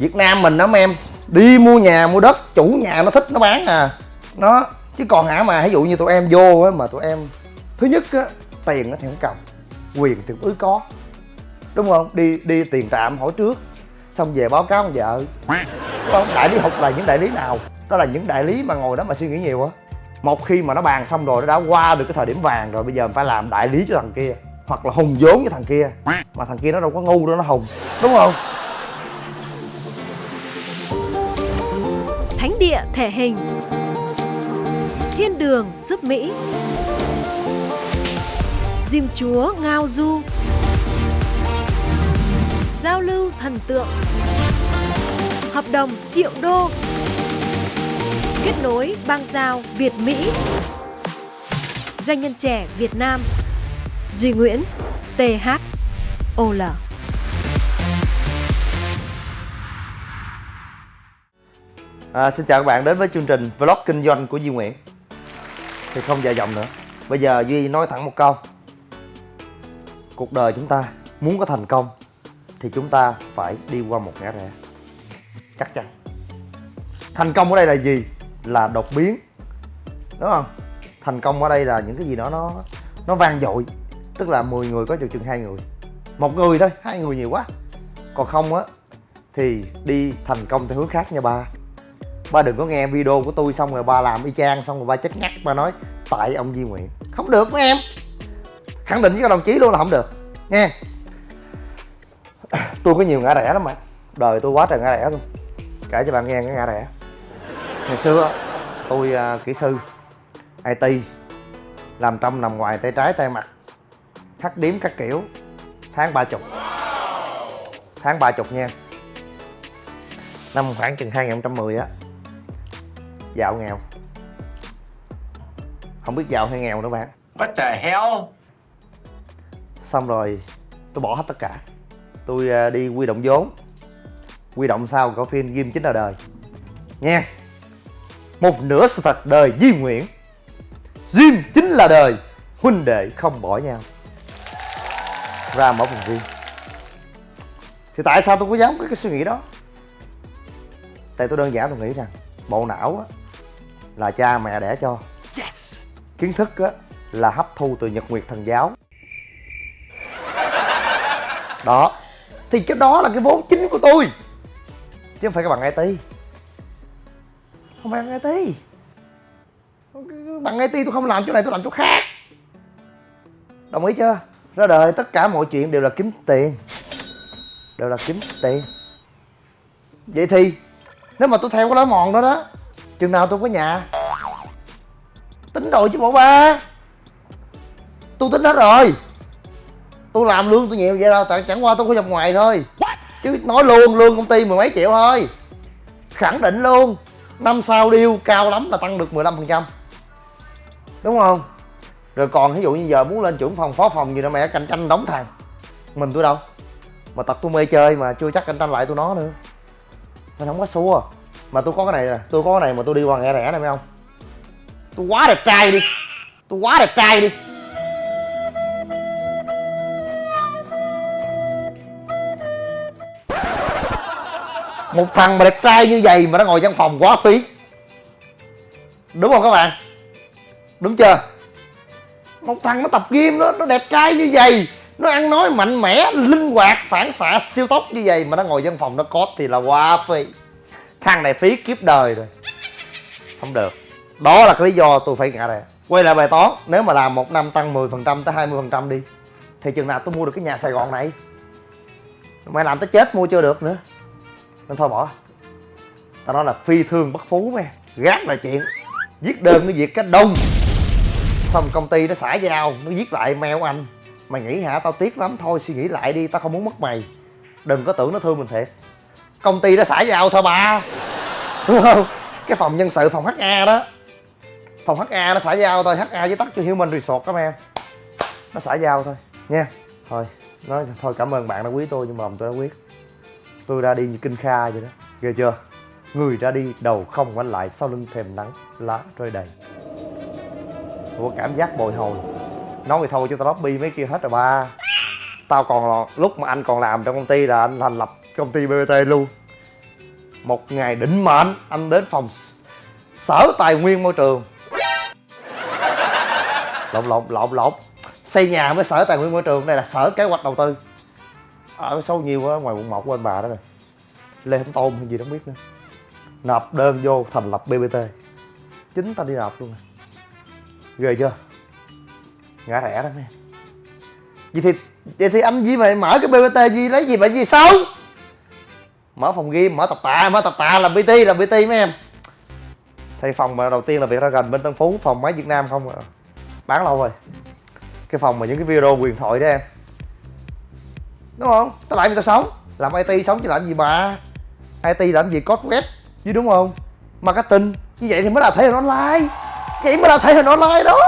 Việt Nam mình đó, mấy em. Đi mua nhà, mua đất, chủ nhà nó thích, nó bán à. Nó, chứ còn hả mà ví dụ như tụi em vô á, mà tụi em, thứ nhất á, tiền nó thì không cầm, quyền thì ứ có. Đúng không? Đi đi tiền trạm hỏi trước, xong về báo cáo ông vợ. Đúng không, đại lý học là những đại lý nào? Đó là những đại lý mà ngồi đó mà suy nghĩ nhiều á. Một khi mà nó bàn xong rồi, nó đã qua được cái thời điểm vàng rồi, bây giờ mình phải làm đại lý cho thằng kia, hoặc là hùng vốn với thằng kia. Mà thằng kia nó đâu có ngu đâu, nó hùng. Đúng không? Thánh địa thể hình. Thiên đường giúp Mỹ. Diêm chúa Ngao Du. Giao lưu thần tượng. Hợp đồng triệu đô. Kết nối bang giao Việt Mỹ. Doanh nhân trẻ Việt Nam. Duy Nguyễn TH OL À, xin chào các bạn đến với chương trình vlog kinh doanh của Duy Nguyễn. Thì không dài dòng nữa. Bây giờ Duy nói thẳng một câu. Cuộc đời chúng ta muốn có thành công Thì chúng ta phải đi qua một ngã rẽ. Chắc chắn. Thành công ở đây là gì? Là đột biến. Đúng không? Thành công ở đây là những cái gì đó nó nó vang dội. Tức là 10 người có chừng chừng hai người. Một người thôi, hai người nhiều quá. Còn không á Thì đi thành công theo hướng khác nha ba ba đừng có nghe video của tôi xong rồi ba làm y chang xong rồi ba chết ngắt ba nói tại ông Di Nguyện không được mấy em. Khẳng định với các đồng chí luôn là không được. Nghe. Tôi có nhiều ngã rẽ lắm mà. Đời tôi quá trời ngã rẽ luôn. Kể cho bạn nghe cái ngã rẽ. Ngày xưa tôi uh, kỹ sư IT làm trong nằm ngoài tay trái tay mặt. Thắt điếm các kiểu tháng ba chục. Tháng ba chục nha. Năm khoảng chừng 2010 á Dạo nghèo. Không biết giàu hay nghèo nữa bạn. What the hell? Xong rồi tôi bỏ hết tất cả. Tôi à, đi quy động vốn. Quy động sau có phim Ghim chính là đời. Nha. Một nửa sự thật đời Di Nguyễn. Ghim chính là đời Huynh đệ không bỏ nhau. Ra mở phòng riêng. Thì tại sao tôi có dám có cái suy nghĩ đó? Tại tôi đơn giản tôi nghĩ rằng Bộ não á là cha mẹ đẻ cho. Yes. kiến thức á, là hấp thu từ nhật nguyệt thần giáo. Đó. Thì cái đó là cái vốn chính của tôi. Chứ không phải các bạn IT không phải bằng IT bằng IT tôi không làm chỗ này tôi làm chỗ khác. Đồng ý chưa? Ra đời tất cả mọi chuyện đều là kiếm tiền. Đều là kiếm tiền. Vậy thì nếu mà tôi theo cái lối mòn đó đó chừng nào tôi có nhà? Tính rồi chứ bộ ba. Tôi tính hết rồi. Tôi làm lương tôi nhiều vậy đâu tại chẳng qua tôi có dòng ngoài thôi. Chứ nói luôn lương công ty mười mấy triệu thôi. Khẳng định luôn năm sau điêu cao lắm là tăng được 15% phần trăm. Đúng không? Rồi còn ví dụ như giờ muốn lên trưởng phòng phó phòng gì nữa mẹ cạnh tranh đóng thằng. Mình tôi đâu? Mà tập tôi mê chơi mà chưa chắc cạnh tranh lại tôi nó nữa. Nên không có xua mà tôi có cái này nè, tôi có cái này mà tôi đi qua nghe rẻ này phải không tôi quá đẹp trai đi. Tôi quá đẹp trai đi. Một thằng mà đẹp trai như vậy mà nó ngồi văn phòng quá phí. Đúng không các bạn? Đúng chưa? Một thằng nó tập gym đó nó đẹp trai như vậy, nó ăn nói mạnh mẽ, linh hoạt, phản xạ, siêu tốc như vậy mà nó ngồi văn phòng nó có thì là quá phí thằng này phí kiếp đời rồi. Không được. Đó là cái lý do tôi phải ngã rẽ. Quay lại bài toán, nếu mà làm một năm tăng 10% tới 20% đi, thì chừng nào tôi mua được cái nhà sài gòn này? Mày làm tới chết mua chưa được nữa. Nên thôi bỏ. Tao nói là phi thương bất phú mày. Gác là chuyện. Viết đơn cái việc cách đông. Xong công ty nó xả dao, nó viết lại mail anh. Mày nghĩ hả? Tao tiếc lắm. Thôi suy nghĩ lại đi, tao không muốn mất mày. Đừng có tưởng nó thương mình thiệt công ty nó xả giao thôi bà đúng không? Cái phòng nhân sự, phòng HA đó. Phòng HA nó xả giao thôi HA với tắt cho Human Resort các em nó xả giao thôi. Nha, thôi. Nói thôi, cảm ơn bạn đã quý tôi nhưng mà lòng tôi đã quyết. Tôi ra đi như kinh kha vậy đó. Ghê chưa? Người ra đi đầu không quanh lại sau lưng thềm nắng, lá rơi đầy. Của cảm giác bồi hồi. Nói thì thôi cho tao lobby mấy kia hết rồi ba. Tao còn, lúc mà anh còn làm trong công ty là anh thành lập công ty bbt luôn. Một ngày định mệnh, anh đến phòng sở tài nguyên môi trường. Lộn lộn lộn lộn. Xây nhà với sở tài nguyên môi trường, đây là sở kế hoạch đầu tư. Ở số nhiều quá, ngoài quận một của anh bà đó rồi. Lê hồng tôn hay gì đó không biết nữa. Nộp đơn vô thành lập bbt chính ta đi nộp luôn nè. Ghê chưa? Ngã rẻ đó mấy vậy thì vậy thì anh gì mày mở cái bbt gì lấy gì mà gì xấu? Mở phòng gym, mở tập tạ, mở tập tạ làm pt làm pt mấy em. Thì phòng mà đầu tiên là việc ra gần bên tân phú, phòng máy việt nam không à. bán lâu rồi. Cái phòng mà những cái video quyền thoại đó em. Đúng không? Tao lại tao sống? Làm it sống chứ làm gì mà it làm gì code web chứ đúng không? Marketing, như vậy thì mới là thể hình online. Vậy mới là thể hình online đó.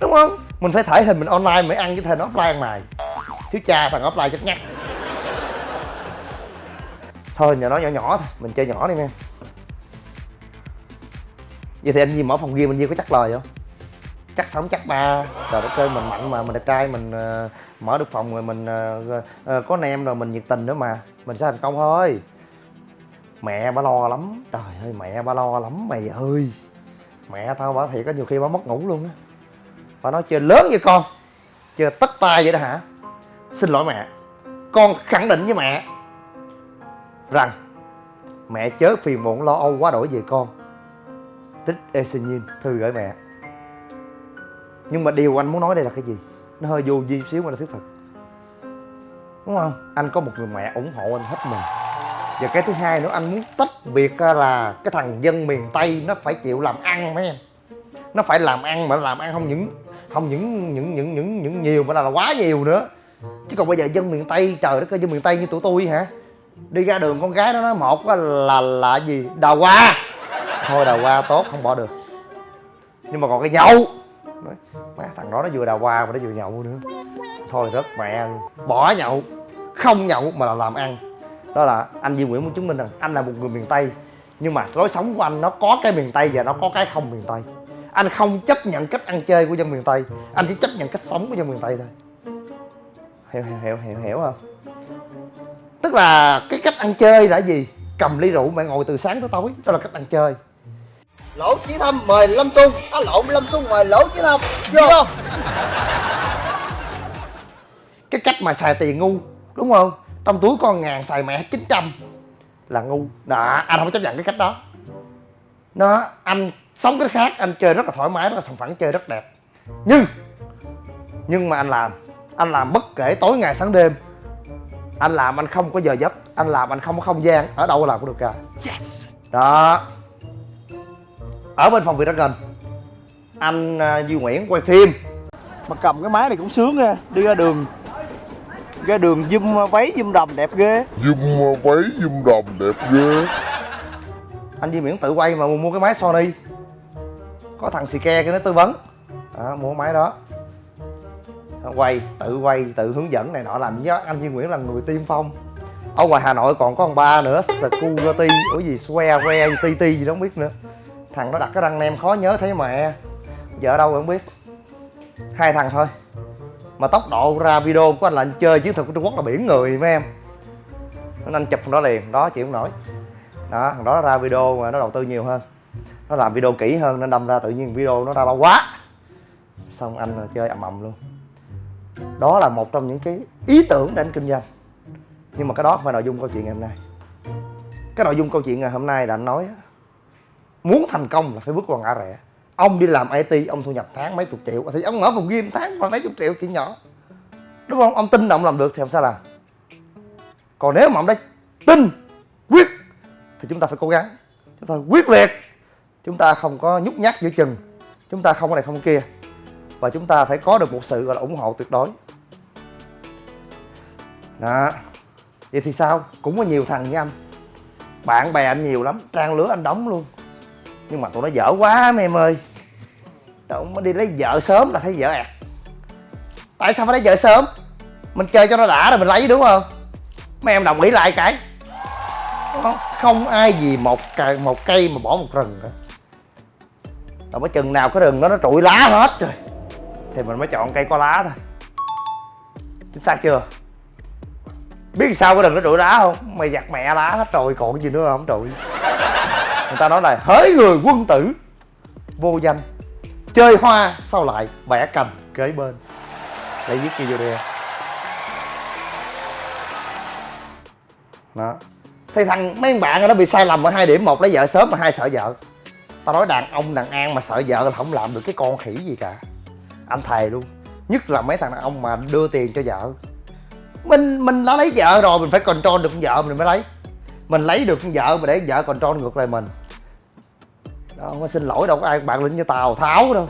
Đúng không? Mình phải thể hình mình online mới ăn cái thể hình offline này. Thiếu cha thằng offline chắc nhắc thôi nhà nó nhỏ nhỏ thôi mình chơi nhỏ đi em vậy thì anh Di mở phòng game anh Di có chắc lời không? Chắc sống chắc ba. Trời đất ơi mình mạnh mà mình đẹp trai mình uh, mở được phòng rồi mình uh, uh, có anh em rồi mình nhiệt tình nữa mà. Mình sẽ thành công thôi. Mẹ ba lo lắm. Trời ơi mẹ ba lo lắm mày ơi. Mẹ tao bảo thiệt có nhiều khi bảo mất ngủ luôn á. Bà nói chơi lớn vậy con. Chơi tất tay vậy đó hả? Xin lỗi mẹ. Con khẳng định với mẹ rằng mẹ chớ phiền muộn lo âu quá đổi về con. Tích Esenyin thư gửi mẹ. Nhưng mà điều anh muốn nói đây là cái gì? Nó hơi vô vi xíu mà nó thiết thực đúng không? Anh có một người mẹ ủng hộ anh hết mình. Và cái thứ hai nữa anh muốn tách biệt ra là cái thằng dân miền tây nó phải chịu làm ăn mấy em. Nó phải làm ăn mà làm ăn không những không những những những những những nhiều mà là, là quá nhiều nữa. Chứ còn bây giờ dân miền tây trời đất ơi dân miền tây như tụi tôi hả? Đi ra đường con gái nó nói một là là gì? Đào hoa. Thôi đào hoa tốt không bỏ được. Nhưng mà còn cái nhậu Nói, má thằng đó nó vừa đào hoa mà nó vừa nhậu nữa. Thôi rất mẹ bỏ nhậu. Không nhậu mà là làm ăn. Đó là anh Duy Nguyễn muốn chứng minh rằng anh là một người miền Tây nhưng mà lối sống của anh nó có cái miền Tây và nó có cái không miền Tây. Anh không chấp nhận cách ăn chơi của dân miền Tây anh chỉ chấp nhận cách sống của dân miền Tây thôi. Hiểu hiểu hiểu hiểu, hiểu không? Tức là cái cách ăn chơi là gì? Cầm ly rượu mẹ ngồi từ sáng tới tối đó là cách ăn chơi. Lỗ chí thâm mời lâm xuân á lộn lâm xuân mời lỗ chí thâm. Vô. Cái cách mà xài tiền ngu đúng không? Trong túi con ngàn xài mẹ 900 là ngu. Đó anh không chấp nhận cái cách đó. Nó anh sống cái khác anh chơi rất là thoải mái rất là sòng phẳng chơi rất đẹp. Nhưng nhưng mà anh làm. Anh làm bất kể tối ngày sáng đêm anh làm anh không có giờ giấc anh làm anh không có không gian ở đâu làm cũng được cả. Đó. Ở bên phòng Việt gần anh uh, Duy Nguyễn quay phim. Mà cầm cái máy này cũng sướng nha đi ra đường ra đường zoom váy zoom đầm đẹp ghê. Zoom váy zoom đầm đẹp ghê. Anh Duy Nguyễn tự quay mà mua cái máy Sony. Có thằng xì ke kia nó tư vấn. Đó, mua máy đó quay, tự quay, tự hướng dẫn này nọ làm với anh Duy Nguyễn là người tiên phong. Ở ngoài Hà Nội còn có ông ba nữa, Security. Ở gì, Square Re TT gì đó không biết nữa. Thằng nó đặt cái răng nem khó nhớ thấy mẹ. Vợ đâu không biết. Hai thằng thôi. Mà tốc độ ra video của anh là anh chơi chiến thuật của Trung Quốc là biển người mấy em. Nên anh chụp thằng đó liền, đó chịu không nổi. Đó, thằng đó ra video mà nó đầu tư nhiều hơn. Nó làm video kỹ hơn nên đâm ra tự nhiên video nó ra bao quá. Xong anh chơi ầm ầm luôn đó là một trong những cái ý tưởng để anh kinh doanh. Nhưng mà cái đó không phải nội dung câu chuyện ngày hôm nay. Cái nội dung câu chuyện ngày hôm nay là anh nói muốn thành công là phải bước qua ngã rẽ. Ông đi làm IT ông thu nhập tháng mấy chục triệu. Thì ông mở phòng game tháng khoảng mấy chục triệu chuyện nhỏ. Đúng không? Ông tin là ông làm được thì làm sao làm. Còn nếu mà ông đã tin, quyết, thì chúng ta phải cố gắng. Chúng ta quyết liệt. Chúng ta không có nhút nhát giữa chừng. Chúng ta không có này không kia và chúng ta phải có được một sự, gọi là, ủng hộ tuyệt đối. Đó. Vậy thì sao? Cũng có nhiều thằng như anh. Bạn bè anh nhiều lắm, trang lứa anh đóng luôn. Nhưng mà tụi nó dở quá mấy em ơi. Đâu mới đi lấy vợ sớm là thấy vợ ẹt. Tại sao phải lấy vợ sớm? Mình chơi cho nó đã rồi mình lấy, đúng không? Mấy em đồng ý lại cái. Không không ai gì một cây một cây mà bỏ một rừng cả đâu mới chừng nào cái rừng đó nó trụi lá hết rồi thì mình mới chọn cây có lá thôi. Chính xác chưa? Biết sao có đừng nó trụi đá không? Mày giặt mẹ lá hết rồi, còn gì nữa không? Trụi người ta nói là hỡi người quân tử, vô danh. Chơi hoa sau lại bẻ cành, kế bên. Để viết gì vô đây đó. Thì thằng, mấy bạn nó bị sai lầm ở hai điểm. Một, lấy vợ sớm, mà hai sợ vợ. Tao nói đàn ông, đàn an mà sợ vợ là không làm được cái con khỉ gì cả anh thề luôn. Nhất là mấy thằng đàn ông mà đưa tiền cho vợ. Mình mình đã lấy vợ rồi, mình phải control được con vợ mình mới lấy. Mình lấy được con vợ mà để vợ control ngược lại mình. Đó, mà xin lỗi đâu có ai, bạn lĩnh như tào tháo đâu.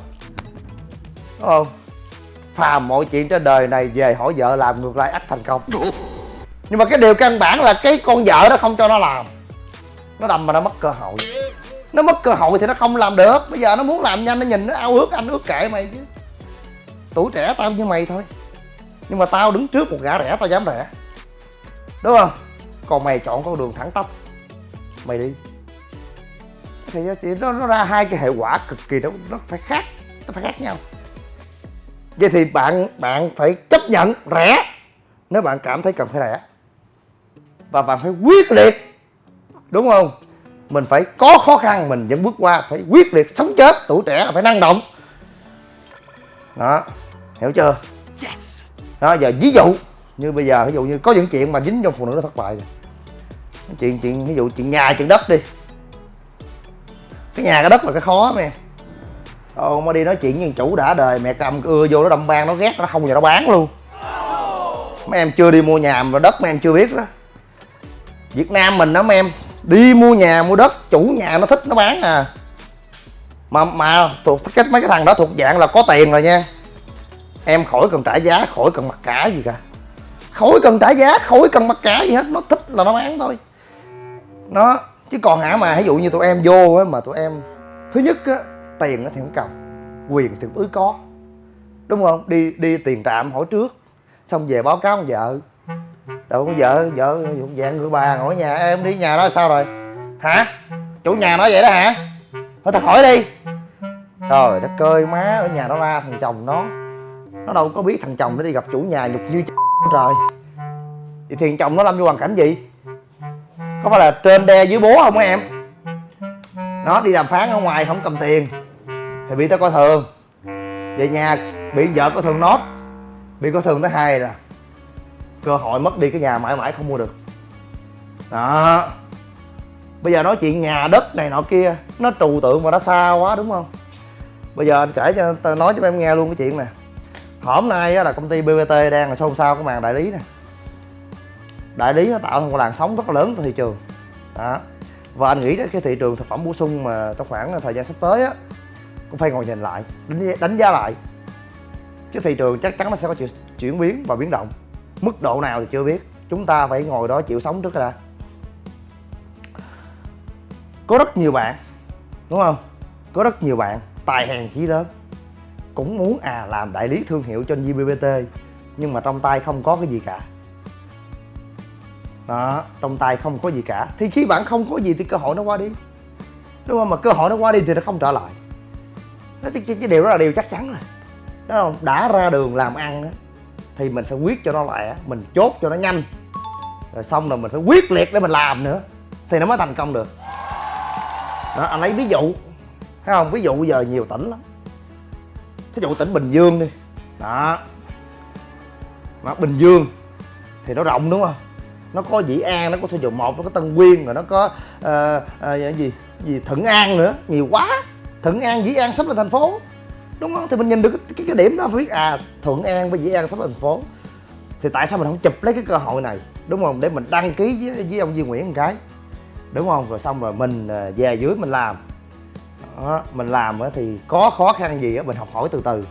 Đúng không? Phàm mọi chuyện trên đời này về hỏi vợ làm ngược lại ắt thành công. Nhưng mà cái điều căn bản là cái con vợ đó không cho nó làm. Nó đâm mà nó mất cơ hội. Nó mất cơ hội thì nó không làm được. Bây giờ nó muốn làm nhanh, nó nhìn nó ao ước anh, ước kệ mày chứ tuổi trẻ tao như mày thôi. Nhưng mà tao đứng trước một gã rẻ tao dám rẻ. Đúng không? Còn mày chọn con đường thẳng tắp. Mày đi. Thì chị nó, nó ra hai cái hệ quả cực kỳ nó nó phải khác nó phải khác nhau. Vậy thì bạn bạn phải chấp nhận rẻ nếu bạn cảm thấy cần phải rẻ. Và bạn phải quyết liệt. Đúng không? Mình phải có khó khăn mình vẫn bước qua phải quyết liệt sống chết. Tuổi trẻ là phải năng động đó hiểu chưa? Đó giờ ví dụ như bây giờ ví dụ như có những chuyện mà dính trong phụ nữ nó thất bại rồi chuyện chuyện ví dụ chuyện nhà chuyện đất đi. Cái nhà cái đất là cái khó mẹ. Ồ, mà đi nói chuyện với chủ đã đời mẹ cầm ưa vô nó đâm ban nó ghét nó không giờ nó bán luôn. Mấy em chưa đi mua nhà mà đất mấy em chưa biết đó. Việt Nam mình đó mấy em đi mua nhà mua đất chủ nhà nó thích nó bán à mà mà thuộc cái mấy cái thằng đó thuộc dạng là có tiền rồi nha em khỏi cần trả giá khỏi cần mặc cả gì cả khỏi cần trả giá khỏi cần mặc cả gì hết nó thích là nó bán thôi nó chứ còn hả mà ví dụ như tụi em vô á mà tụi em thứ nhất á tiền á thì không cầm quyền thì ứ có đúng không đi đi tiền trạm hỏi trước xong về báo cáo con vợ đâu con vợ vợ dạng người bà ngồi ở nhà em đi nhà đó sao rồi hả chủ nhà nói vậy đó hả thôi thật hỏi đi. Trời đất ơi, má ở nhà nó la thằng chồng nó. Nó đâu có biết thằng chồng nó đi gặp chủ nhà nhục như trời. Vậy thì thằng chồng nó lâm vô hoàn cảnh gì? Có phải là trên đe dưới bố không á em? Nó đi đàm phán ở ngoài không cầm tiền. Thì bị tao coi thường. Về nhà bị vợ coi thường nốt bị coi thường tới hai là cơ hội mất đi cái nhà mãi mãi không mua được. Đó bây giờ nói chuyện nhà đất này nọ kia nó trừu tượng mà nó xa quá đúng không? Bây giờ anh kể cho tao nói cho em nghe luôn cái chuyện nè. Hôm nay là công ty bbt đang là xôn xao cái màn đại lý nè. Đại lý nó tạo ra một làn sóng rất là lớn trên thị trường. Đó. Và anh nghĩ cái thị trường thực phẩm bổ sung mà trong khoảng thời gian sắp tới á cũng phải ngồi nhìn lại đánh, đánh giá lại. Chứ thị trường chắc chắn nó sẽ có chuyển, chuyển biến và biến động. Mức độ nào thì chưa biết. Chúng ta phải ngồi đó chịu sống trước đã có rất nhiều bạn đúng không? Có rất nhiều bạn tài hèn chí lớn cũng muốn à làm đại lý thương hiệu cho GBBT nhưng mà trong tay không có cái gì cả. Đó trong tay không có gì cả. Thì khi bạn không có gì thì cơ hội nó qua đi. Đúng không? Mà cơ hội nó qua đi thì nó không trở lại. Đó, cái, cái điều đó là điều chắc chắn rồi. Đó không? Đã ra đường làm ăn á, thì mình phải quyết cho nó lẹ mình chốt cho nó nhanh. Rồi xong rồi mình phải quyết liệt để mình làm nữa thì nó mới thành công được đó anh lấy ví dụ. Thấy không? Ví dụ giờ nhiều tỉnh lắm. Thí dụ tỉnh bình dương đi. Đó. Mà bình dương thì nó rộng đúng không? Nó có dĩ an nó có thôn Dụng một nó có tân quyên rồi nó có uh, uh, gì gì thuận an nữa. Nhiều quá. Thuận an dĩ an sắp lên thành phố. Đúng không? Thì mình nhìn được cái, cái, cái điểm đó biết à thuận an với dĩ an sắp lên thành phố. Thì tại sao mình không chụp lấy cái cơ hội này? Đúng không? Để mình đăng ký với, với ông Duy Nguyễn một cái đúng không? Rồi xong rồi mình à, về dưới mình làm. Đó, mình làm thì có khó khăn gì á mình học hỏi từ từ.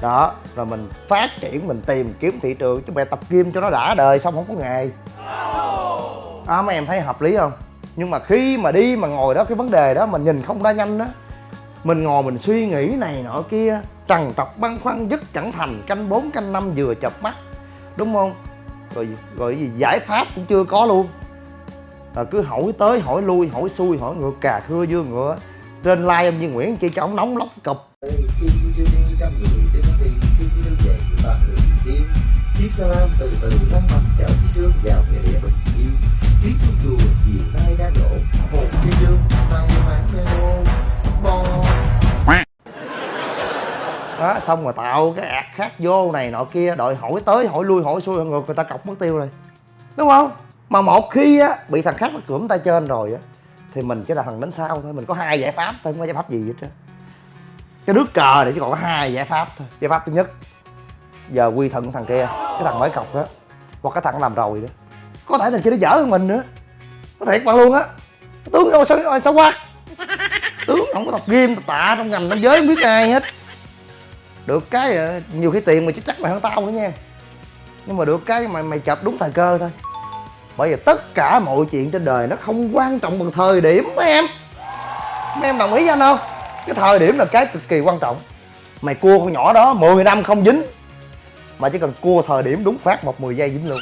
Đó rồi mình phát triển mình tìm kiếm thị trường chứ mẹ tập gym cho nó đã đời xong không có nghề đó mấy em thấy hợp lý không? Nhưng mà khi mà đi mà ngồi đó cái vấn đề đó mình nhìn không ra nhanh đó mình ngồi mình suy nghĩ này nọ kia trằn trọc băn khoăn dứt chẳng thành canh bốn canh năm vừa chập mắt. Đúng không? Rồi rồi gì giải pháp cũng chưa có luôn à, cứ hỏi tới hỏi lui hỏi xuôi hỏi ngược cà khưa dương ngựa. Trên like em như Nguyễn chi cho ông nóng lóc cục. Từ từ lăn bánh chở vào nghĩa địa bình yên Tiếng chuông chùa chiều nay đổ Một phi dương mang đó xong rồi tạo cái ạt khác vô này nọ kia đợi hỏi tới hỏi lui hỏi xuôi ngược người ta cọc mất tiêu rồi. Đúng không? Mà một khi á, bị thằng khác nó cưỡng tay trên rồi á, thì mình chỉ là thằng đến sau thôi. Mình có hai giải pháp thôi, không có giải pháp gì hết trơn. Cái nước cờ này chỉ còn có hai giải pháp thôi. Giải pháp thứ nhất, giờ quy thuận thằng kia, cái thằng mới cọc đó hoặc cái thằng làm rồi đó. Có thể thằng kia nó dở hơn mình nữa. Có thể bạn luôn á. Tướng đâu sao sao quá tướng không có tập game, tập tạ trong ngành nam giới không biết ai hết. Được cái ờ, nhiều khi tiền mà chứ chắc mày hơn tao nữa nha. Nhưng mà được cái mày mày chập đúng thời cơ thôi bởi vì tất cả mọi chuyện trên đời nó không quan trọng bằng thời điểm mấy em. Mấy em đồng ý với anh không? Cái thời điểm là cái cực kỳ quan trọng. Mày cua con nhỏ đó 10 năm không dính, mà chỉ cần cua thời điểm đúng phát một 10 giây dính luôn.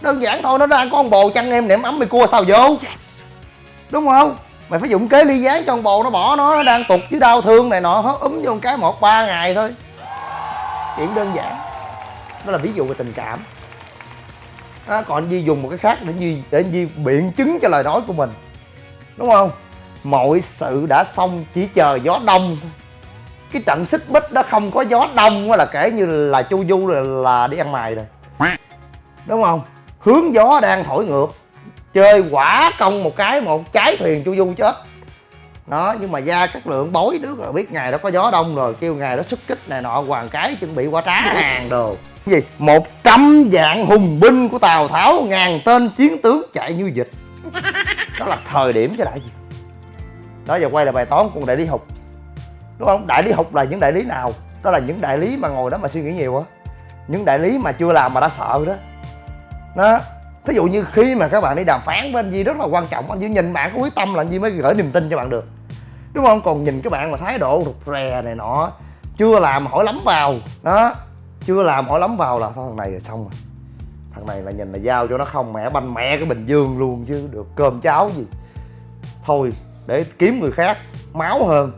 Đơn giản thôi, nó ra con bồ chăn em, nệm ấm mày cua sao vô? Đúng không? Mày phải dụng kế ly gián cho con bồ nó bỏ nó nó đang tục với đau thương này nọ hớ úm vô một cái một ba ngày thôi. Chuyện đơn giản. Đó là ví dụ về tình cảm à, còn anh Di dùng một cái khác để Di để anh Di biện chứng cho lời nói của mình. Đúng không? Mọi sự đã xong chỉ chờ gió đông cái trận xích bích đó không có gió đông là kể như là chu du là, là đi ăn mày rồi. Đúng không? Hướng gió đang thổi ngược. Chơi quả công một cái một trái thuyền chu du chết. Đó nhưng mà ra các lượng bối nước rồi biết ngày đó có gió đông rồi kêu ngày đó xuất kích này nọ hoàng cái chuẩn bị qua trá hàng đồ gì? Một trăm vạn hùng binh của tào tháo, ngàn tên chiến tướng chạy như dịch đó là thời điểm chứ đại gì? Đó giờ quay lại bài toán của đại lý hục. Đúng không? Đại lý hục là những đại lý nào? Đó là những đại lý mà ngồi đó mà suy nghĩ nhiều á. Những đại lý mà chưa làm mà đã sợ đó. Đó. Thí dụ như khi mà các bạn đi đàm phán với anh Di rất là quan trọng anh Di nhìn bạn có quyết tâm là anh Di mới gửi niềm tin cho bạn được. Đúng không? Còn nhìn các bạn mà thái độ rụt rè này nọ, chưa làm hỏi lắm vào. Đó chưa làm hỏi lắm vào là thôi, thằng này là xong rồi. Thằng này là nhìn là giao cho nó không, mẹ banh mẹ cái bình dương luôn chứ, được cơm cháo gì. Thôi, để kiếm người khác, máu hơn.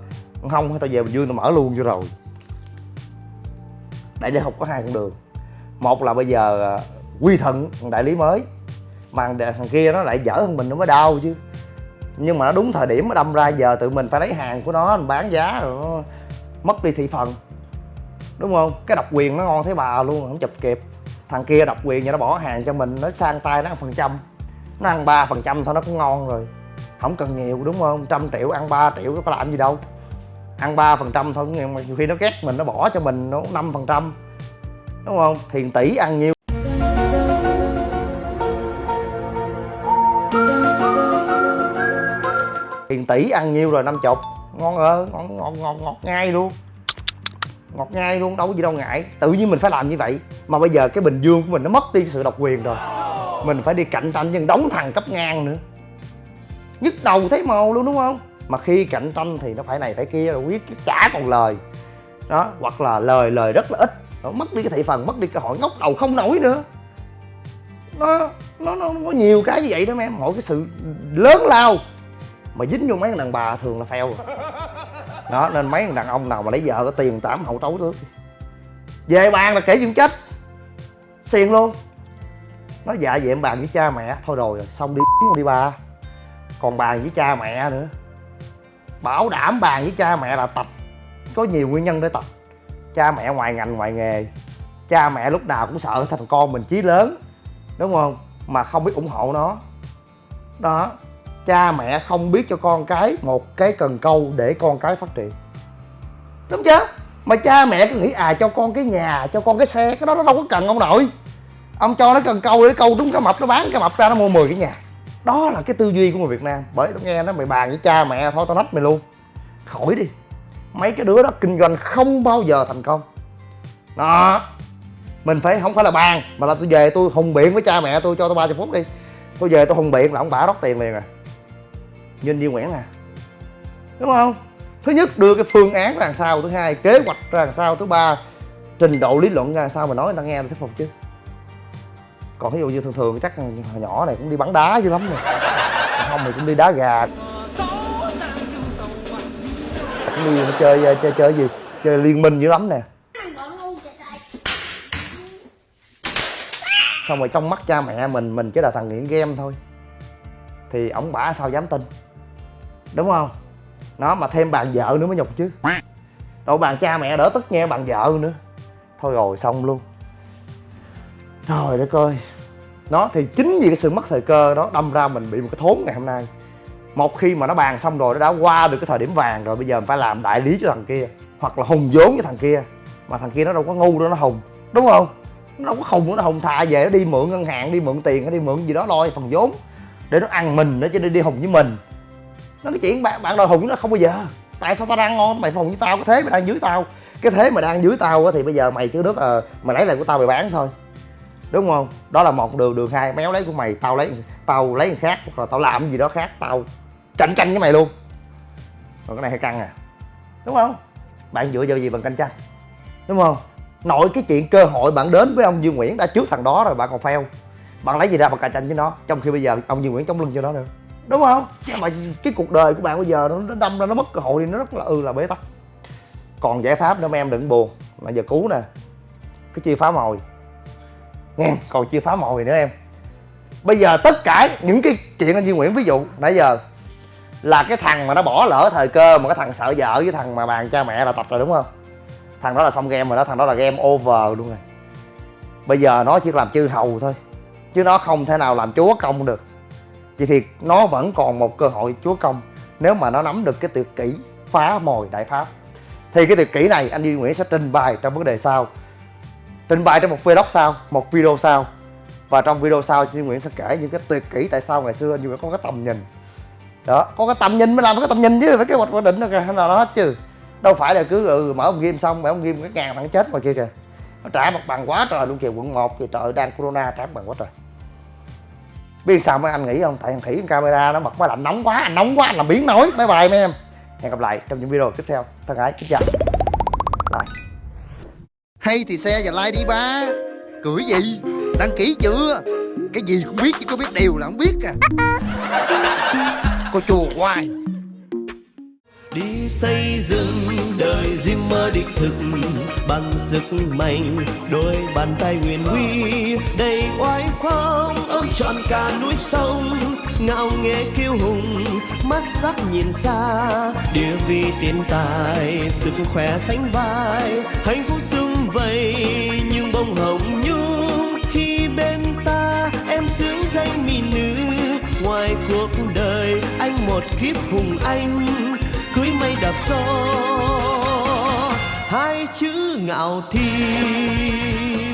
Không, tao về bình dương tao mở luôn cho rồi. Đại lý học có hai con đường. Một là bây giờ à, quy thuận thằng đại lý mới, mà thằng thằng kia nó lại dở hơn mình nó mới đau chứ. Nhưng mà nó đúng thời điểm nó đâm ra, giờ tự mình phải lấy hàng của nó, mình bán giá rồi, nó mất đi thị phần đúng không cái độc quyền nó ngon thấy bà luôn không chụp kịp thằng kia độc quyền nhà nó bỏ hàng cho mình nó sang tay nó ăn phần trăm nó ăn ba phần trăm thôi nó cũng ngon rồi không cần nhiều đúng không trăm triệu ăn 3 triệu có làm gì đâu ăn ba phần trăm thôi nhưng mà nhiều khi nó ghét mình nó bỏ cho mình nó năm phần trăm đúng không thiền tỷ ăn nhiêu tiền tỷ ăn nhiêu rồi năm chục ngon ơ ngon ngon ngon ngọt ngay luôn ngọt ngay luôn, đâu có gì đâu ngại. Tự nhiên mình phải làm như vậy. Mà bây giờ cái bình dương của mình nó mất đi sự độc quyền rồi. Mình phải đi cạnh tranh với đóng thằng cấp ngang nữa. Nhức đầu thấy màu luôn, đúng không? Mà khi cạnh tranh thì nó phải này phải kia, rồi quyết chả còn lời. Đó, hoặc là lời lời rất là ít. Nó mất đi cái thị phần, mất đi cơ hội ngóc đầu không nổi nữa. Nó nó nó có nhiều cái như vậy đó em mỗi cái sự lớn lao mà dính vô mấy thằng đàn bà thường là fail rồi đó, nên mấy thằng đàn ông nào mà lấy vợ có tiền tám hậu tấu trước về bàn là kể chuyện chết. Xiền luôn. Nó dạ vậy em bàn với cha mẹ. Thôi rồi, xong đi đi ba. Còn bàn với cha mẹ nữa. Bảo đảm bàn với cha mẹ là tập. Có nhiều nguyên nhân để tập. Cha mẹ ngoài ngành, ngoài nghề. Cha mẹ lúc nào cũng sợ thằng con mình chí lớn. Đúng không? Mà không biết ủng hộ nó. Đó cha mẹ không biết cho con cái một cái cần câu để con cái phát triển. Đúng chưa mà cha mẹ cứ nghĩ à cho con cái nhà, cho con cái xe, cái đó nó đâu có cần ông nội. Ông cho nó cần câu để câu đúng cái mập, nó bán cái mập ra, nó mua 10 cái nhà. Đó là cái tư duy của người việt nam. Bởi tao nghe nó, mày bàn với cha mẹ, thôi tao nách mày luôn. Khỏi đi. Mấy cái đứa đó kinh doanh không bao giờ thành công. Đó. Mình phải, không phải là bàn, mà là tôi về tôi hùng biện với cha mẹ tôi cho tôi 30 phút đi. Tôi về tôi hùng biện là ông bả rót tiền liền à nhìn đi nguyễn à. Đúng không? Thứ nhất, đưa cái phương án ra làm sao, thứ hai, kế hoạch ra làm sao, thứ ba, trình độ lý luận ra làm sao mà nói người ta nghe là thuyết phục chứ. Còn ví dụ như thường thường, chắc hồi nhỏ này cũng đi bắn đá dữ lắm rồi. Không thì cũng đi đá gà. Cũng đi chơi chơi chơi gì, chơi liên minh dữ lắm nè. Xong rồi trong mắt cha mẹ mình mình chỉ là thằng nghiện game thôi. Thì ổng bả sao dám tin? Đúng không? Nó mà thêm bạn vợ nữa mới nhục chứ. Đâu, bạn cha mẹ đỡ tức nghe bạn vợ nữa. Thôi rồi, xong luôn. Trời đất ơi. Nó thì chính vì cái sự mất thời cơ đó, đâm ra mình bị một cái thốn ngày hôm nay. Một khi mà nó bàn xong rồi, nó đã qua được cái thời điểm vàng rồi, bây giờ mình phải làm đại lý cho thằng kia, hoặc là hùng vốn với thằng kia. Mà thằng kia nó đâu có ngu đâu, nó hùng. Đúng không? Nó đâu có khùng nó hùng thà về nó đi mượn ngân hàng, đi mượn tiền hay đi mượn gì đó, lo phần vốn. Để nó ăn mình nó chứ đi đi hùng với mình nó cái chuyện, bạn bạn đòi hùng nó không bao giờ. Tại sao tao đang ngon? Mày phòng với tao, cái thế mày đang dưới tao. Cái thế mà đang dưới tao á, thì bây giờ mày chứ nước ờ mày lấy lại của tao mày bán thôi. Đúng không? Đó là một đường đường hai. Méo lấy của mày, tao lấy tao lấy người khác hoặc là tao làm cái gì đó khác, tao cạnh tranh với mày luôn. Còn cái này hay căng à. Đúng không? Bạn dựa vào gì bằng cạnh tranh? Đúng không? Nội cái chuyện cơ hội bạn đến với ông Dương Nguyễn đã trước thằng đó rồi, bạn còn fail. Bạn lấy gì ra bằng cạnh tranh với nó, trong khi bây giờ ông Dương Nguyễn chống lưng cho nó nữa? Đúng không? Mà cái cuộc đời của bạn bây giờ nó, đâm ra nó mất cơ hội thì nó rất là ư là bế tắc. Còn giải pháp nữa mấy em đừng buồn là giờ cứu nè. Cái chia phá mồi. Nghe còn chưa phá mồi nữa em. Bây giờ tất cả những cái chuyện anh Duy Nguyễn ví dụ nãy giờ là cái thằng mà nó bỏ lỡ thời cơ mà cái thằng sợ vợ với thằng mà bàn cha mẹ là tập rồi đúng không? Thằng đó là xong game rồi đó thằng đó là game over luôn rồi. Bây giờ nó chỉ làm chư hầu thôi chứ nó không thể nào làm chúa công được vậy thì nó vẫn còn một cơ hội chúa công nếu mà nó nắm được cái tuyệt kỹ phá mồi đại pháp. Thì cái tuyệt kỹ này anh Duy Nguyễn sẽ trình bày trong vấn đề sau. Trình bày trong một vlog sau một video sau. Và trong video sau Duy Nguyễn sẽ kể những cái tuyệt kỹ tại sao ngày xưa anh Duy Nguyễn có cái tầm nhìn. Đó có cái tầm nhìn mới làm cái tầm nhìn chứ phải cái hoạch quyết định nào nào nó hết chứ. Đâu phải là cứ ừ, mở ông game xong mở ông game cái ngàn thằng chết ngoài kia kìa. Nó trả mặt bằng quá trời luôn kìa quận 1 thì trời đang corona trả mặt bằng quá trời biết sao mấy anh nghĩ không? Tại thằng khỉ camera nó bật máy lạnh nóng quá anh nóng quá anh làm biến nổi. Bye bye mấy em. Hẹn gặp lại trong những video tiếp theo. Thân ái kính chào. Lại hay thì xe và like đi ba. Cười gì? Đăng ký chưa? Cái gì cũng biết chứ có biết điều là không biết à. Cô chùa hoài. Đi xây dựng đời riêng mơ đích thực bằng sức mạnh đôi bàn tay huyền huy đầy oai phong trọn cả núi sông, ngạo nghễ kiêu hùng, mắt sắc nhìn xa, địa vị tiền tài, sức khỏe sánh vai, hạnh phúc sung vầy nhưng bông hồng nhung. Khi bên ta em sướng danh mỹ nữ, ngoài cuộc đời anh một kiếp hùng anh, cưới mây đạp gió, hai chữ ngạo thiên